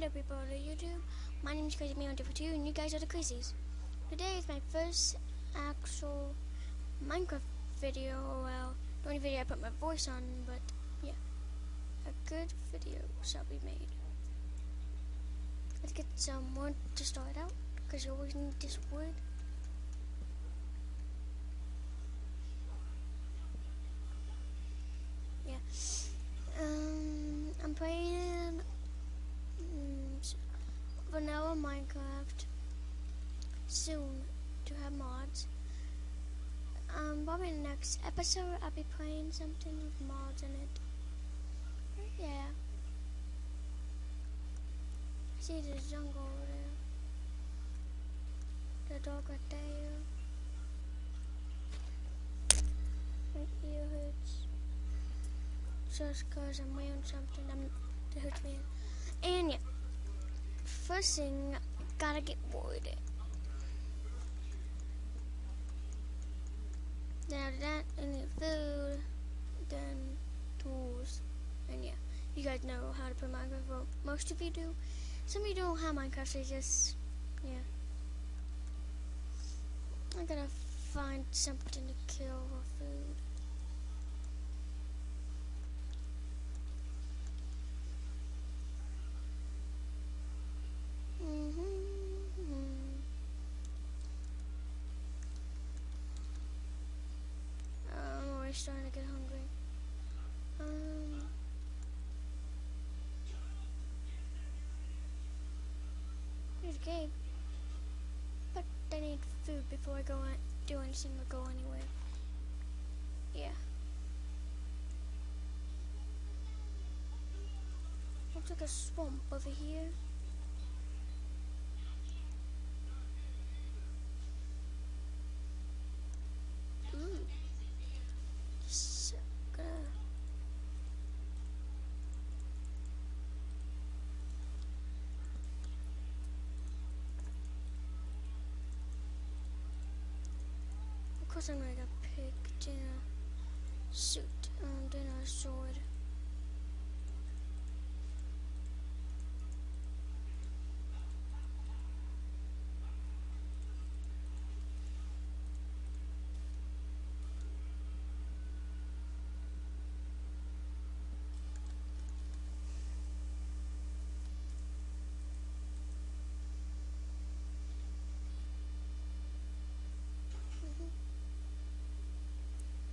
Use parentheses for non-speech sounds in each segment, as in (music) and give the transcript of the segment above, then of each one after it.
Hello people on YouTube, my name is Crazy Me on Different 2 and you guys are the Crazies. Today is my first actual Minecraft video, well, the only video I put my voice on, but yeah, a good video shall be made. Let's get some wood to start out, because you always need this wood. Yeah, um, I'm playing vanilla Minecraft soon to have mods. Um, probably in the next episode I'll be playing something with mods in it. Yeah. I see the jungle over there. The dog right there. My ear hurts. Just cause I'm wearing something that hurts me. And yeah. First thing, gotta get wood. Now that and the food, then tools, and yeah, you guys know how to play Minecraft. Well, most of you do. Some of you don't have Minecraft, so just yeah. I gotta find something to kill for food. Mm-hmm. I'm always starting to get hungry. Um, a. But I need food before I go on, do anything or go anywhere. Yeah. Looks like a swamp over here. Ooh. So gonna Of course I'm gonna pick dinner suit and dinner sword.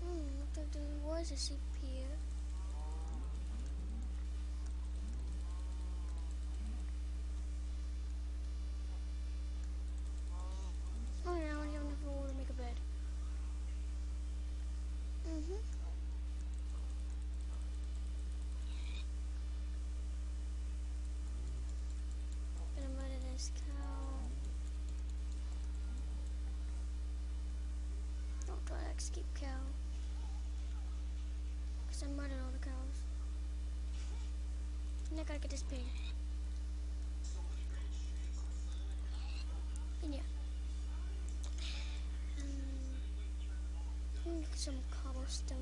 Hmm, looks like a sheep. Oh yeah, I don't have enough wood to make a bed. Mm-hmm. Gonna murder this cow. Don't try to escape cow. Cause I murdered all the cows. And I gotta get this pig. And yeah. Um, some cobblestone.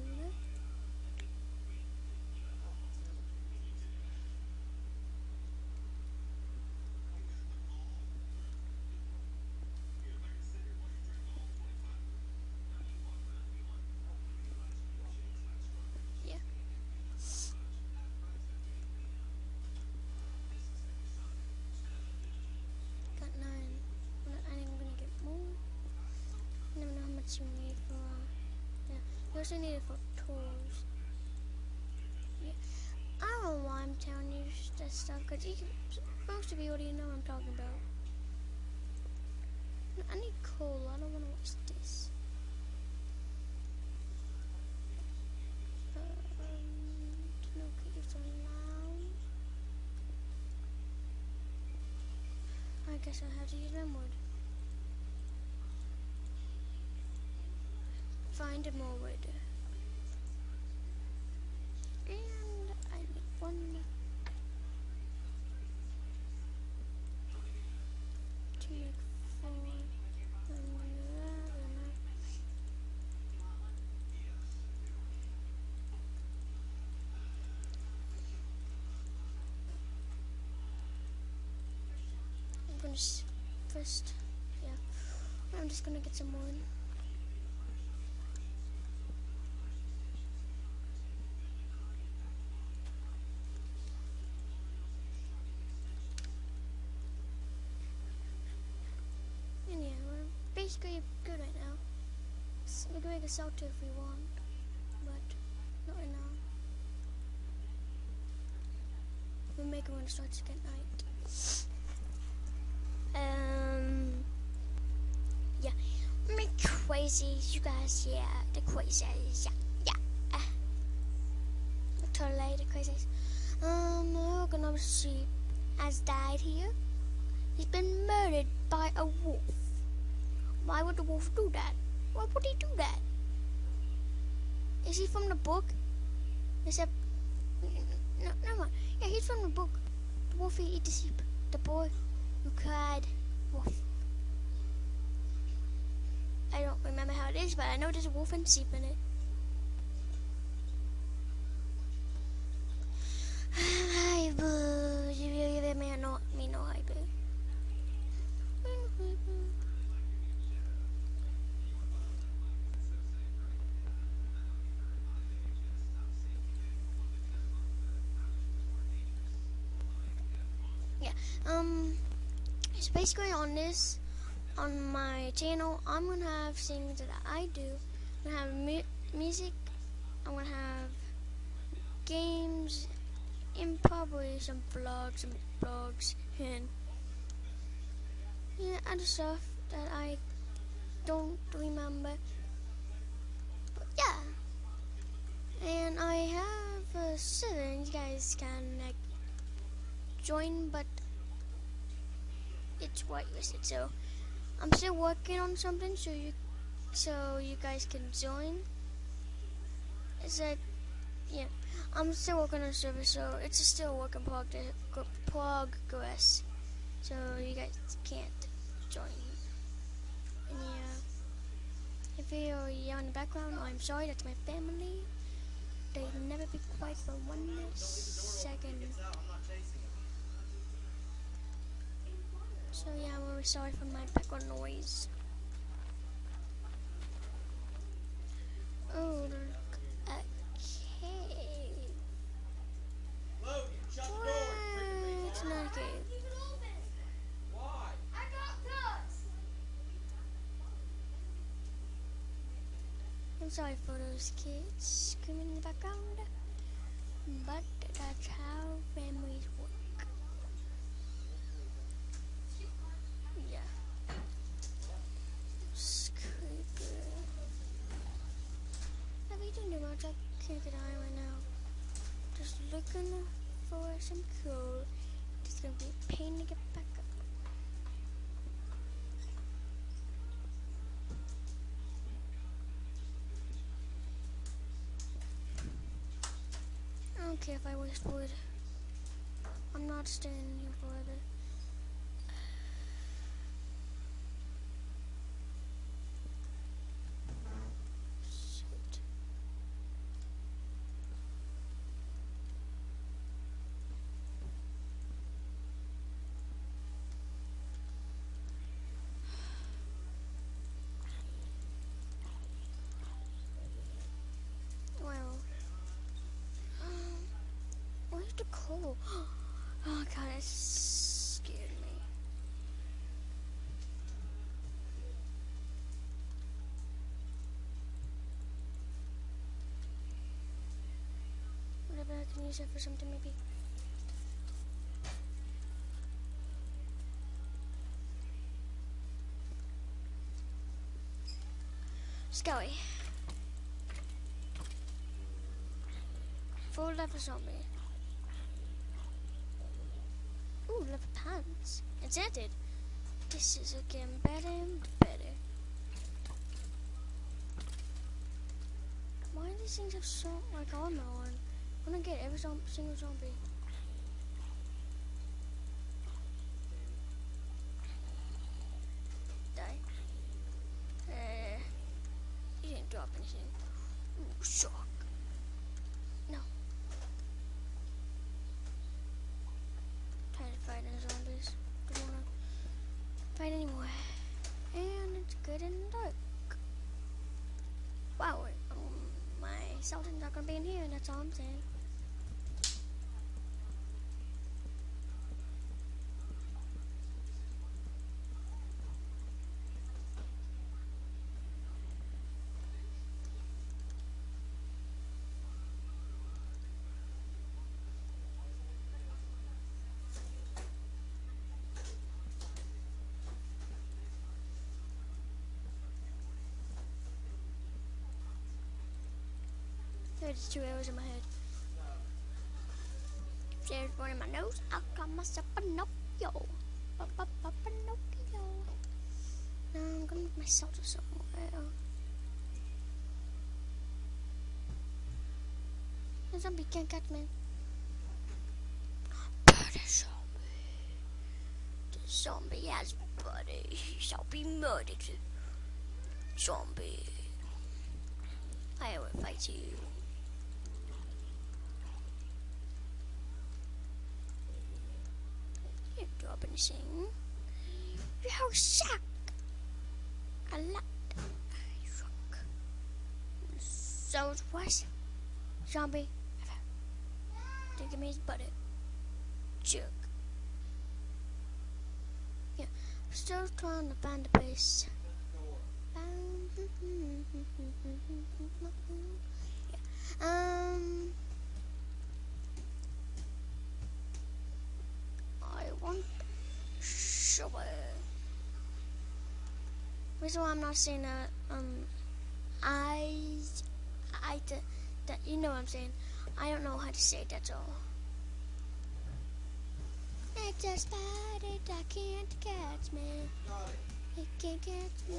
Yeah. Got nine. Well, I think I'm gonna get more. I you need for. Uh, yeah, you also need it for tools. Yeah, I don't know why I'm telling you this stuff because most of you already know what I'm talking about. I need coal. I don't want to waste this. Um, no caves allowed. I guess I'll have to use my wood. Find more wood. And I need one. Make four. And eleven. gonna first, yeah. I'm just gonna get some more. in. And yeah, we're good right now. S- We can make a shelter if we want, but not right now. We'll make it when it starts to get night. Um, yeah, me crazies, you guys, yeah, the crazies, yeah, yeah. Uh, totally the crazies. Um, we're gonna sheep has died here. He's been murdered by a wolf. Why would the wolf do that? Why would he do that? Is he from the book? That no, never mind. Yeah, he's from the book. The wolf ate the sheep. The boy who cried wolf. I don't remember how it is, but I know there's a wolf and sheep in it. Hi, boo. You really may not me no hi, boo. Yeah. Um. So basically, on this, on my channel, I'm gonna have things that I do. I'm gonna have mu- music. I'm gonna have games, and probably some vlogs and blogs and yeah, other stuff that I don't remember. But yeah, and I have a server. You guys can like join, but it's whitelisted. So I'm still working on something, so you so you guys can join. It's like yeah, I'm still working on a server, so it's still work in progress. So you guys can't join. And yeah, if you hear yell in the background, I'm sorry. That's my family. They never be quiet for one second. So yeah, really sorry for my background noise. Oh, a. Logan. What? It's not cave. I'm sorry for those kids screaming in the background, but that's how families work. Yeah. It's creepy. Have you done much? I can't get on right now. Just looking for some coal. It's gonna be a pain to get back up. I don't care if I waste wood. I'm not staying here forever. Shit. Well. Um, coal? Oh god, it scared me. Whatever, I can use it for something maybe. Skelly. Full level zombie. Ooh, level pants. Enchanted. This is again better and better. Why do these things have so like armor on? I wanna get every single zombie. Die. Uh, he didn't drop anything. Ooh, shock. No. Tired of fighting zombies. Don't wanna Sultan's not gonna be in here, and that's all I'm saying. There's two arrows in my head. If there's one in my nose, I'll call myself Pinocchio. Ba, ba, ba, Pinocchio. Now I'm gonna make myself to somewhere. The zombie can't catch me. Buddy zombie. The zombie has buddy. He shall be murdered. Zombie. I will fight you. Drop and sing. A lot. Suck. So it was. Zombie. Give me his butter. Jerk. Yeah. Still trying to find a place. Yeah. Um. I want shovel. Reason why I'm not saying that, um, I, I, that, that you know what I'm saying. I don't know how to say it, that's all. It's a spider that can't catch me. It. Can't catch me.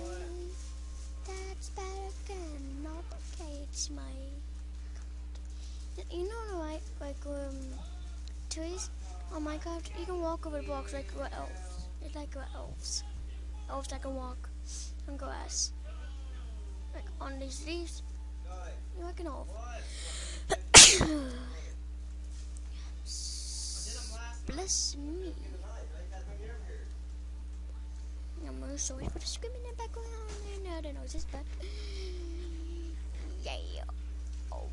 That spider cannot catch me. You know, like, like, um, trees on Minecraft, you can walk over the blocks like what elves. They like elves. Elves that can walk on grass. Like on these leaves. You're like an elf. (coughs) Bless me. I'm really sorry for the screaming in the background. No, the noise is bad. Yeah. Oh.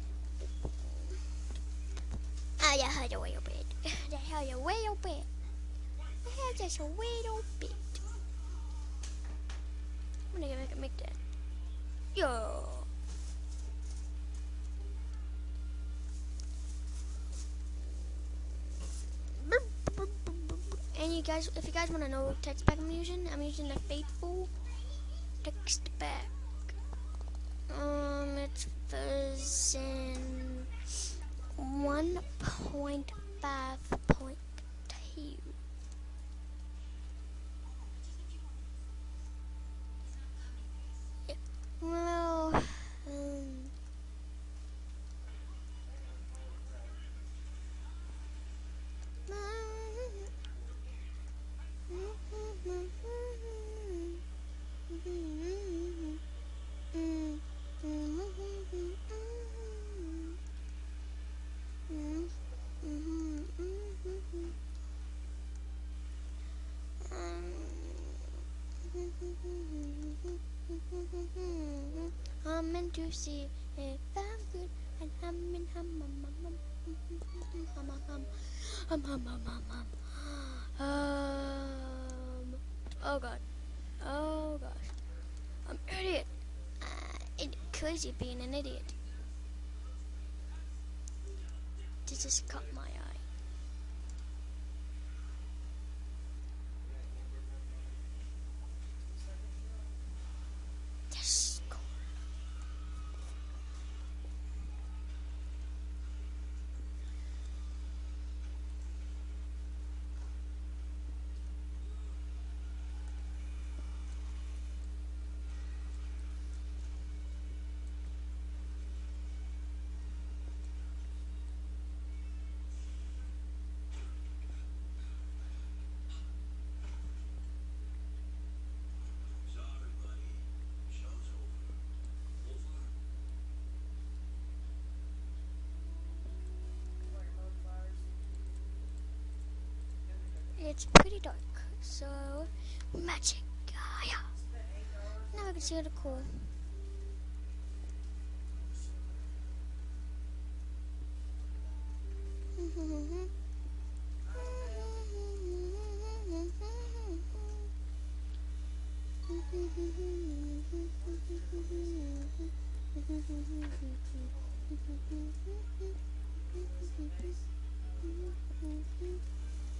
Ah, I hide away a bit. I hide away a bit. I heard just a little bit. I'm gonna make make that. Yo. And you guys, if you guys want to know what text pack I'm using, I'm using the Faithful text pack. Um, it's version 1.5.2. I'm to see if I'm good and I'm in hum hum hum hum hum hum hum hum hum hum hum um oh god oh gosh I'm idiot uh, it crazy being an idiot this just caught my eye yes cool. It's pretty dark, so magic. Ah, yeah. Now I can see the cool. (laughs)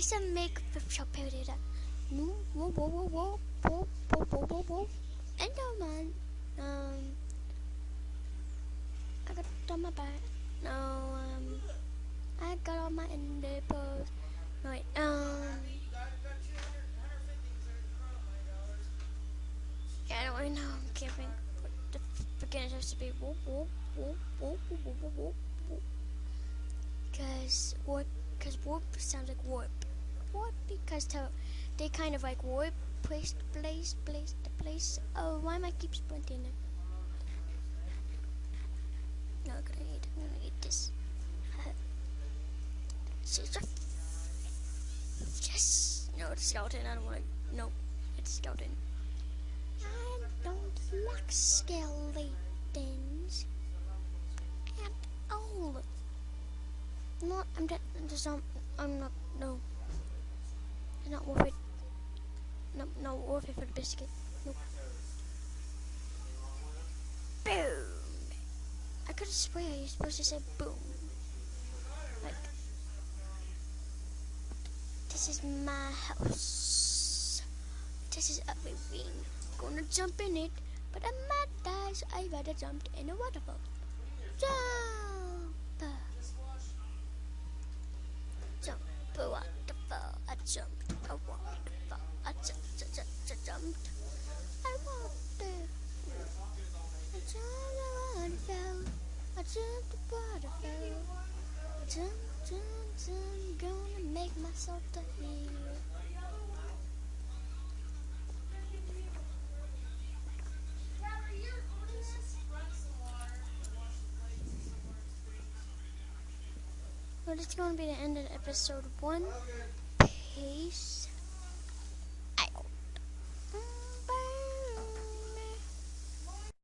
This is make period. Whoa, whoa, whoa, whoa, whoa, whoa, whoa, whoa, whoa, whoa. Enderman. Um, I got on my back. No, um, I got all my ender pearls. No, wait, um, yeah, I don't really know. I'm giving. The beginner has to be whoop, whoop, whoop, whoop, whoop, whoop, whoop, whoop. Cause warp, cause warp sounds like warp. Warp because to, they kind of like warp, place, place, place, to place. Oh, why am I keep sprinting? No, I'm gonna eat. I'm gonna eat this. Yes. No, it's skeleton. I don't want to. No, it's skeleton. I don't like skeletons at all. No, I'm dead. Just not. I'm not. No. Not worth it. No, not worth it for the biscuit. Nope. Boom. I could have swear you're supposed to say boom. Like, this is my house. This is everything. Gonna jump in it, but I might die, so I rather jump in a waterfall. Jump! Jump a waterfall. I jumped a waterfall. I jumped, jumped, jumped, jumped. I walked there. I jumped a waterfall. I jumped a waterfall. Jump, jump, jump. Gonna make myself the hero. Is going to be the end of episode one. Peace.